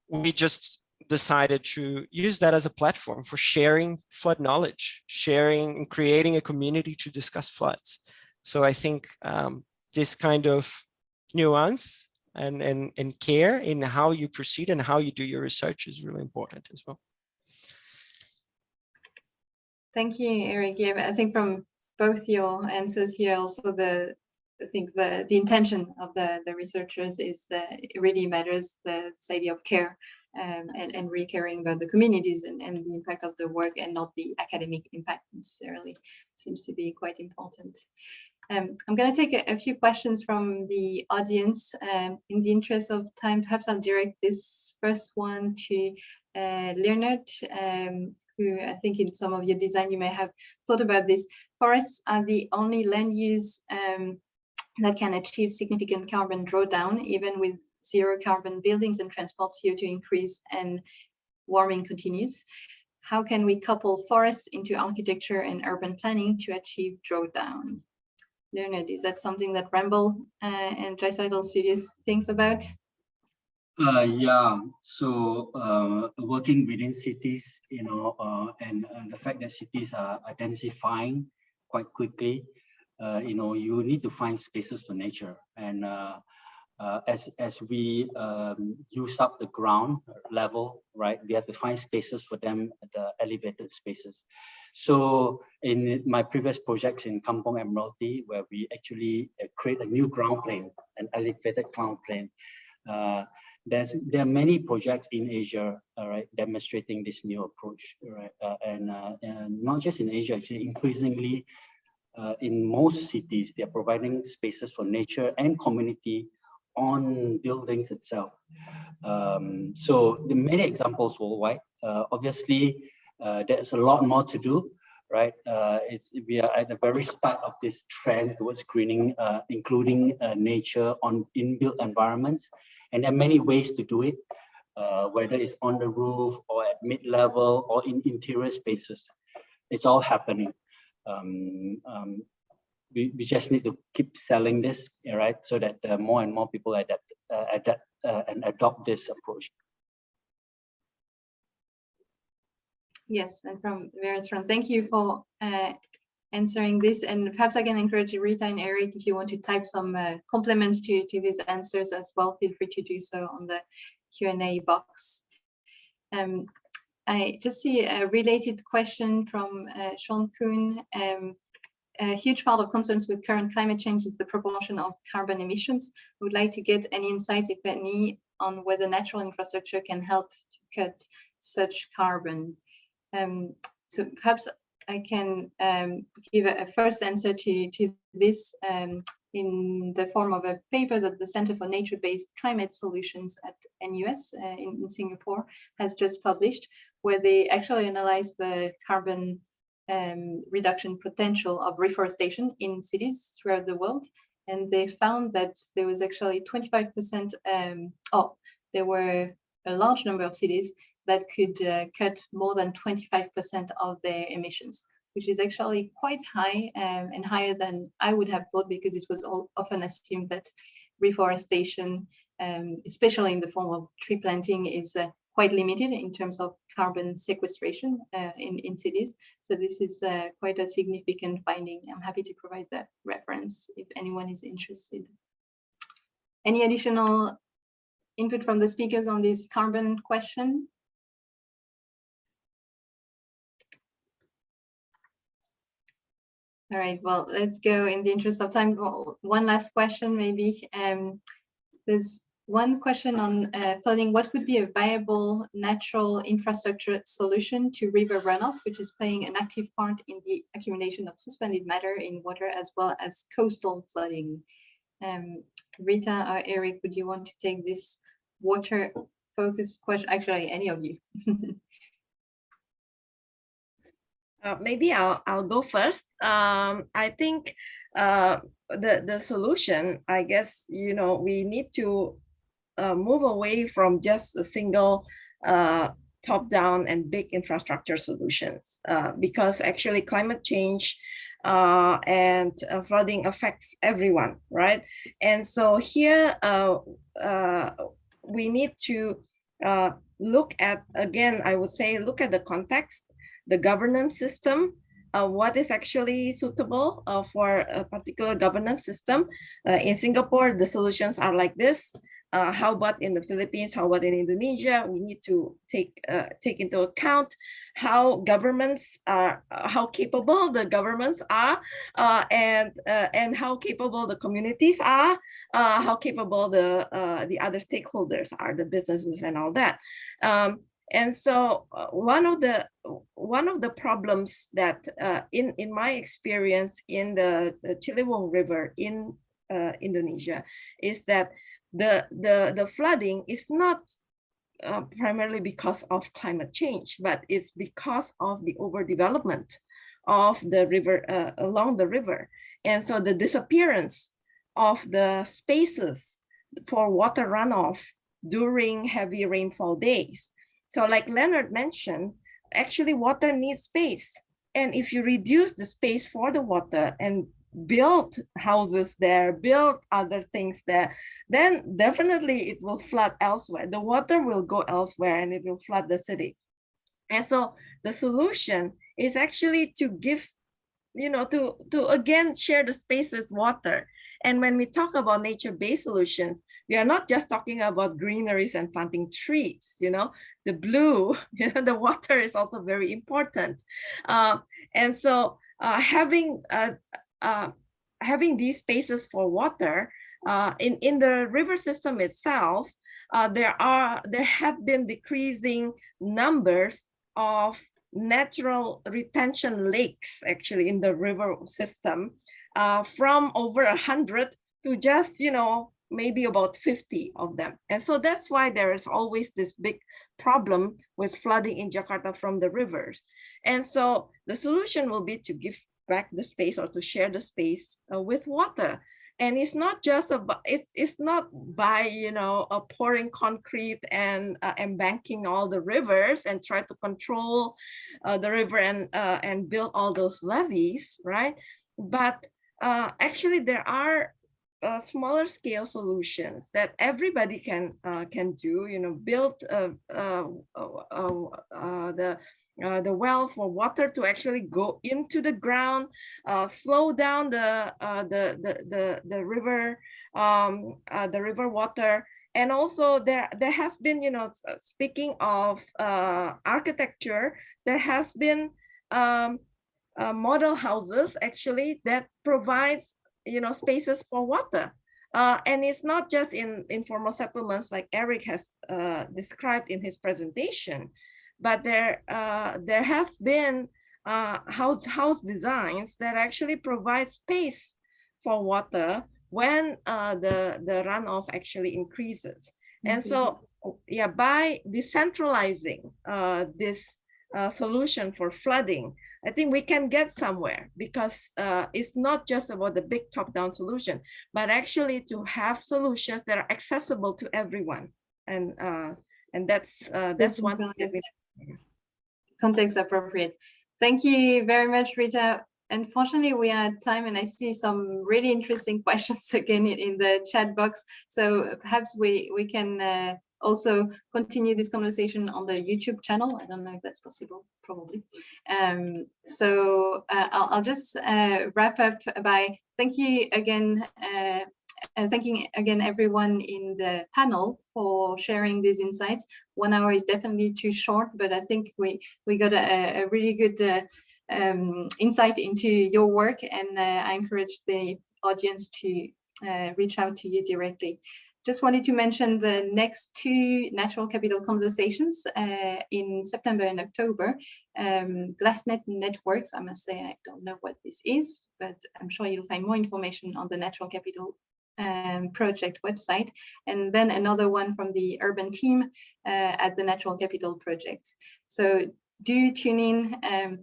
We just decided to use that as a platform for sharing flood knowledge, sharing and creating a community to discuss floods. So I think um, this kind of nuance and, and, and care in how you proceed and how you do your research is really important as well. Thank you, Erich. Yeah, I think from both your answers here, also the I think the the intention of the the researchers is that it really matters the idea of care um, and, and really caring about the communities and, and the impact of the work and not the academic impact necessarily seems to be quite important. Um, I'm going to take a, a, few questions from the audience. Um, in the interest of time, perhaps I'll direct this first one to uh, Leonard, um, who I think in some of your design you may have thought about this. Forests are the only land use um, that can achieve significant carbon drawdown, even with zero carbon buildings and transport CO2 increase and warming continues. How can we couple forests into architecture and urban planning to achieve drawdown? Leonard, is that something that Ramboll uh, and Dreiseitl Studios thinks about? Uh, yeah, so uh, working within cities, you know, uh, and, and, the fact that cities are densifying quite quickly, uh, you know, you need to find spaces for nature. And uh, as as we um, use up the ground level, right, we have to find spaces for them, the elevated spaces. So in my previous projects in Kampung Admiralty, where we actually uh, create a new ground plane, an elevated ground plane, uh, there's there are many projects in Asia, all right, demonstrating this new approach, right, uh, and uh, and not just in Asia, actually increasingly. Uh, in most cities, they are providing spaces for nature and community on buildings itself. Um, so the many examples worldwide. Uh, obviously, uh, there's a lot more to do, right? Uh, it's, we are at the very start of this trend towards greening, uh, including uh, nature on inbuilt environments. And there are many ways to do it, uh, whether it's on the roof or at mid-level or in interior spaces. It's all happening. Um, um, we, we just need to keep selling this, right? So that uh, more and more people adapt, uh, adapt uh, and adopt this approach. Yes, and from various front, thank you for uh, answering this. And perhaps I can encourage Rita and Erich, if you want to type some uh, compliments to, to these answers as well, feel free to do so on the Q&A box. Um, I just see a related question from uh, Sean Kuhn. Um, a huge part of concerns with current climate change is the proportion of carbon emissions. I would like to get any insights, if any, on whether natural infrastructure can help to cut such carbon. Um, so perhaps I can um, give a, a, first answer to, to this um, in the form of a paper that the Center for Nature-Based Climate Solutions at NUS uh, in, in, Singapore has just published, where they actually analyze the carbon um, reduction potential of reforestation in cities throughout the world. And they found that there was actually 25%, um, oh, there were a large number of cities that could uh, cut more than 25% of their emissions, which is actually quite high um, and higher than I would have thought because it was all, often assumed that reforestation, um, especially in the form of tree planting, is uh, quite limited in terms of carbon sequestration uh, in, in cities. So this is uh, quite a significant finding. I'm happy to provide that reference if anyone is interested. Any additional input from the speakers on this carbon question? All right, well, let's go in the interest of time. One last question, maybe. Um, there's one question on uh, flooding. What would be a viable natural infrastructure solution to river runoff, which is playing an active part in the accumulation of suspended matter in water as well as coastal flooding? Um, Rita or Erich, would you want to take this water focused question? Actually, any of you. Uh, maybe I'll I'll go first. Um, I think uh, the the solution, I guess, you know, we need to uh, move away from just a single uh, top down and big infrastructure solutions uh, because actually climate change uh, and flooding affects everyone, right? And so here we need to look at again, I would say, look at the context the governance system, uh, what is actually suitable uh, for a particular governance system. Uh, in Singapore, the solutions are like this. Uh, how about in the Philippines? How about in Indonesia? We need to take uh, take into account how governments are, uh, how capable the governments are, and and how capable the communities are, how capable the the other stakeholders are, the businesses and all that. Um, and so uh, one of the one of the problems that uh, in in my experience in the, the Ciliwung River in uh, Indonesia is that the the the flooding is not uh, primarily because of climate change, but it's because of the overdevelopment of the river uh, along the river, and so the disappearance of the spaces for water runoff during heavy rainfall days so like Leonard mentioned, actually water needs space. And if you reduce the space for the water and build houses there, build other things there, then definitely it will flood elsewhere. The water will go elsewhere and it will flood the city. And so the solution is actually to give, you know, to, to again share the spaces water. And when we talk about nature-based solutions, we are not just talking about greeneries and planting trees, you know, the blue, you know, the water is also very important. Uh, and so uh, having uh, uh having these spaces for water uh, in, in the river system itself, uh, there are there have been decreasing numbers of natural retention lakes actually in the river system from over a hundred to just you know maybe about 50 of them. And so that's why there is always this big problem with flooding in Jakarta from the rivers. And so the solution will be to give back the space or to share the space uh, with water. And it's not just about, it's, it's not by, you know, uh, pouring concrete and uh, embanking all the rivers and try to control uh, the river and, uh, and build all those levees, right? But uh, actually there are uh, smaller scale solutions that everybody can can do. You know, build uh, uh, uh, uh the wells for water to actually go into the ground, slow down the the, the the the river um, the river water. And also there, there has been, you know, speaking of architecture, there has been um, model houses actually that provides you know, spaces for water. Uh, and it's not just in informal settlements like Erich has uh, described in his presentation, but there uh, there has been uh, house house designs that actually provide space for water when uh, the the runoff actually increases. And so, yeah, by decentralizing uh, this uh, solution for flooding, I think we can get somewhere because uh, it's not just about the big top-down solution, but actually to have solutions that are accessible to everyone. And uh, and that's uh, that's one. thing that we- context appropriate. Thank you very much, Rita. Unfortunately, we are at time and I see some really interesting questions again in, the chat box. So perhaps we, we can uh, also continue this conversation on the YouTube channel. I don't know if that's possible, probably. Um, so uh, I'll, I'll just uh, wrap up by thank you again uh, and thanking again everyone in the panel for sharing these insights. One hour is definitely too short, but I think we we got a, a really good uh, um, insight into your work, and uh, I encourage the audience to uh, reach out to you directly. Just wanted to mention the next two natural capital conversations uh, in September and October. Um, GlassNet Networks, I must say I don't know what this is, but I'm sure you'll find more information on the Natural Capital um, project website, and then another one from the urban team uh, at the Natural Capital project. So do tune in um,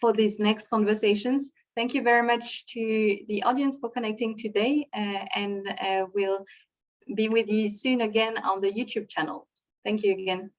for these next conversations. Thank you very much to the audience for connecting today, uh, and uh, we'll be with you soon again on the YouTube channel. Thank you again.